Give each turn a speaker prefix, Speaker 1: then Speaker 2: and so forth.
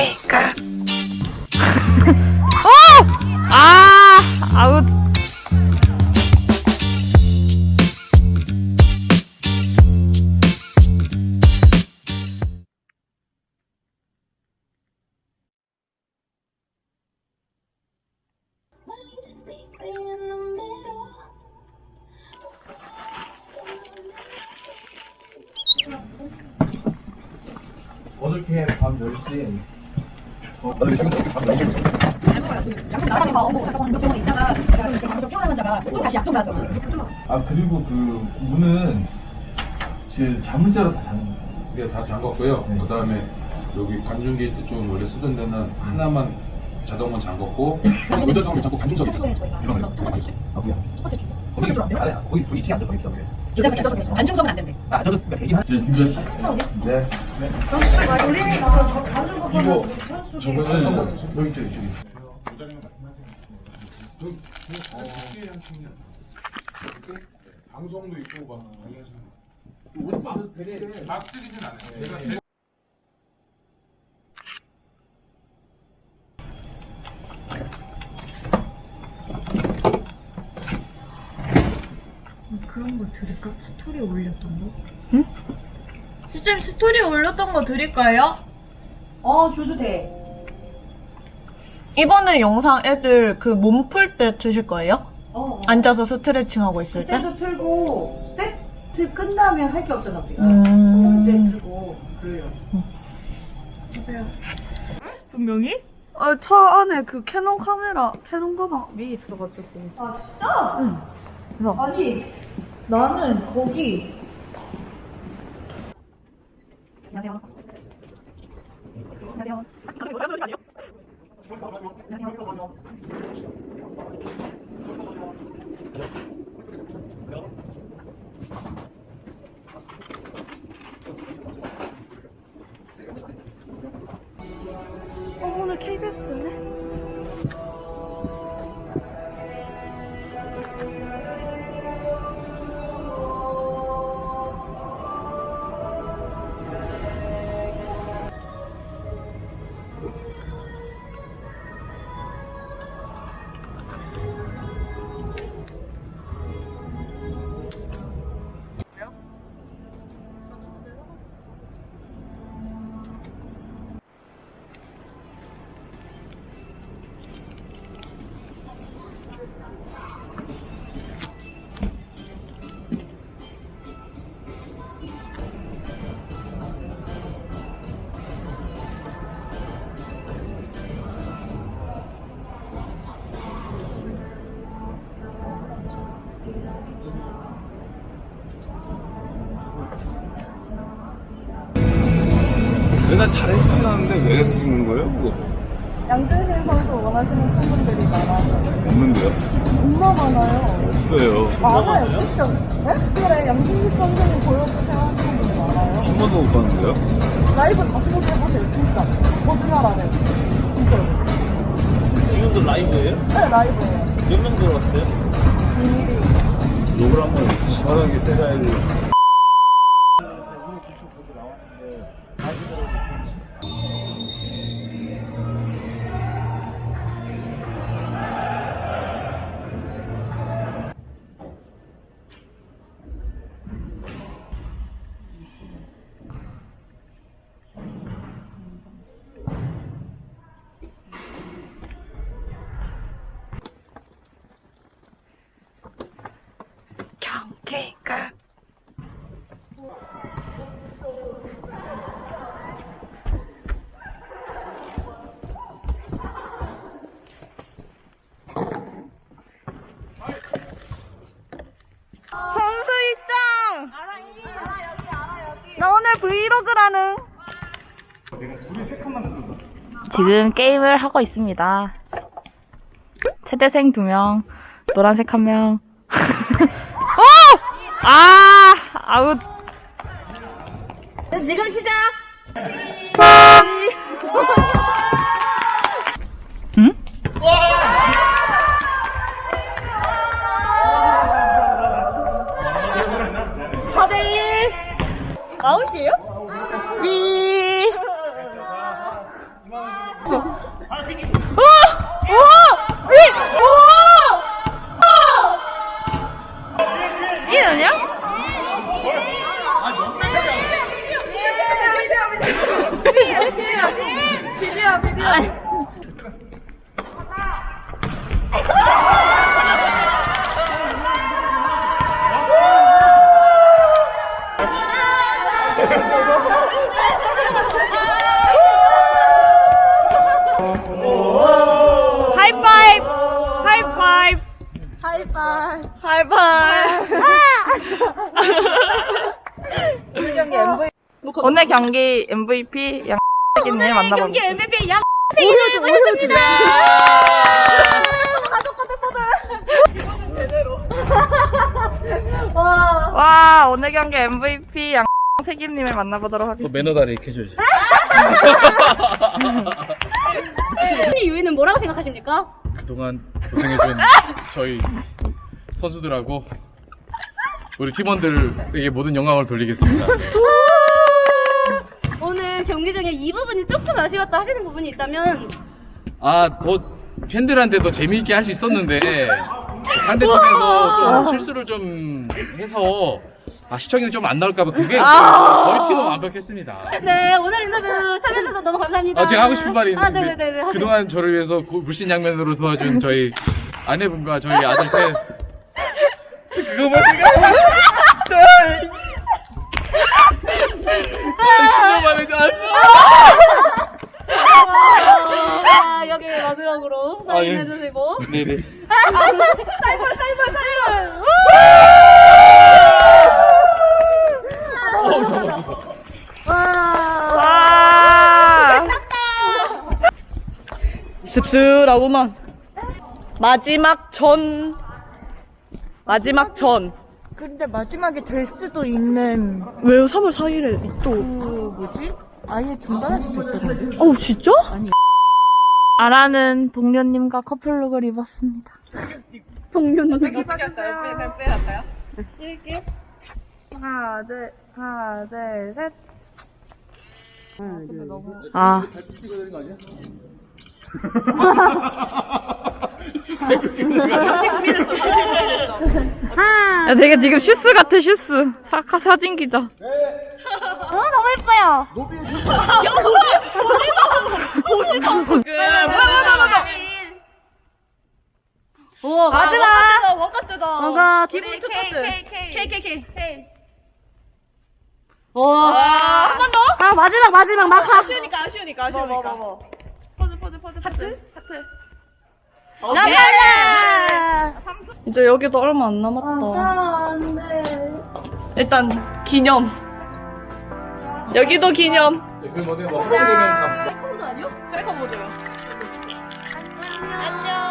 Speaker 1: 케이크. 오! 아, 아웃.
Speaker 2: 어저께 밤 10시에 어, 나 지금 밤 10시에
Speaker 3: 약속 나가서 봐. 잠깐 한 병원 있다가 내가 지금 좀 피곤하면 다가 또 다시 약속 나잖아.
Speaker 2: 아 그리고 그 문은 지금 자물쇠로 다 잠긴 거예요
Speaker 4: 이게 다 잠궜고요.
Speaker 2: 네.
Speaker 4: 그 다음에 여기 관중 게이트 쪽 원래 쓰던 데는 하나만 자동문 잠궜고 의자성을 자꾸 관중석에 있었어요. 이런 거.
Speaker 2: 아 뭐야 거기 아래 거기 거기 뒤에 앉아 거기 있어 그래
Speaker 3: 이제 그냥 저기 안중성은 안 된대.
Speaker 2: 아 저도 그러니까 대기하 진짜 네. 네.
Speaker 4: 이거 저거 쓰는 거
Speaker 2: 여기 저기 저기
Speaker 4: 방송도 있고 막 관련해서 막 쓰리진 않아요. 제가 제-
Speaker 5: 그런 거 드릴까? 스토리 올렸던 거? 응? 실제 스토리 올렸던 거 드릴까요?
Speaker 3: 어, 줘도 돼.
Speaker 1: 이번에 영상 애들 그 몸 풀 때 드실 거예요?
Speaker 3: 어.
Speaker 1: 앉아서 스트레칭 하고 있을 때?
Speaker 3: 그때도 틀고 세트 끝나면 할 게 없잖아 우리가.
Speaker 1: 음.
Speaker 3: 그때 틀고 그래요.
Speaker 1: 분명히? 아, 차 안에 그 캐논 카메라, 캐논 가방이 있어가지고.
Speaker 5: 아 진짜?
Speaker 1: 응. 그래서
Speaker 5: 아니 나는 거기
Speaker 1: 안녕하세요. 안녕하세요. 어,
Speaker 6: 내가 잘해주긴 하는데 왜 찍는 거예요? 그거?
Speaker 5: 양준신 선수 원하시는 팬분들이 많아요.
Speaker 6: 없는데요?
Speaker 5: 정말 많아요.
Speaker 6: 없어요.
Speaker 5: 많아요, 진짜. 네? 그래, 양준식 선수님 보여주세요 하시는 분들 많아요.
Speaker 6: 한 번도 못 봤는데요?
Speaker 5: 라이브 다시 보게 하세요, 진짜. 거짓말 안 해요. 진짜로.
Speaker 6: 지금도 라이브예요?
Speaker 5: 네, 라이브예요.
Speaker 6: 몇 명 들어왔어요?
Speaker 5: 비밀이.
Speaker 6: 욕을 한번 시원하게 때려야지.
Speaker 1: 지금 게임을 하고 있습니다. 최대생 두 명, 노란색 한 명. 오! 아, 아웃. 지금 시작! 오늘 경기 MVP 양세기님 만나봅니다. 경기 MVP 양세기님 모셨습니다. 와 오늘 경기 MVP 양세기님을 만나보도록 하겠습니다.
Speaker 7: 매너 다리 이렇게 해줘야지.
Speaker 8: 이 유희는 뭐라고 생각하십니까?
Speaker 7: 그동안 고생해준 저희 선수들하고 우리 팀원들에게 모든 영광을 돌리겠습니다.
Speaker 8: 경기 중에 이 부분이 조금 아쉬웠다 하시는 부분이 있다면
Speaker 7: 아, 뭐 팬들한테도 재미있게 할 수 있었는데 상대팀에서 좀 실수를 좀 해서 아, 시청률이 좀 안 나올까봐 그게 저희 팀은 완벽했습니다.
Speaker 8: 네 오늘 인터뷰 참여해주셔서 너무 감사합니다.
Speaker 7: 아, 제가 하고 싶은 말이
Speaker 8: 아
Speaker 7: 있는데
Speaker 8: 네네네 하세요.
Speaker 7: 그동안 저를 위해서 고- 물신양면으로 도와준 저희 아내분과 저희 아들 셋. 그거 뭐 제가 신경 많이
Speaker 8: 아, 여기 마지막으로
Speaker 7: 아, 예.
Speaker 8: 사인해주시고
Speaker 7: 네네
Speaker 8: 사이버 사이버 사이버
Speaker 7: 잡았어
Speaker 1: 와. 씁쓸하구만. 마지막 전. 마지막 전.
Speaker 9: 근데 마지막에 될 수도 있는
Speaker 1: 왜요? 3월 4일에 또.
Speaker 9: 그 뭐지? 아예 중단할 수도 있다던데.
Speaker 1: 어우, 진짜?
Speaker 9: 아니.
Speaker 1: 아라는 동료님과 커플룩을 입었습니다. 동료님. 하나, 둘, 하나, 둘, 셋. 아. 야, 되게 지금 슈스 같아, 슈스. 사카 사진 기자.
Speaker 8: 어 너무 예뻐요
Speaker 1: 우와,
Speaker 8: 마지막.
Speaker 1: 뭔가
Speaker 8: 기분 좋거든. KKK
Speaker 1: 한번 더? 아, 마지막, 마지막, 마카.
Speaker 3: 아쉬우니까 아쉬우니까 아쉬우니까.
Speaker 8: 포즈 포즈 포즈 하트? 하트.
Speaker 1: 이제 여기도 얼마 안 남았다. 일단, 기념. 여기도 기념.
Speaker 7: 뭐 합체되면 다
Speaker 3: 안녕.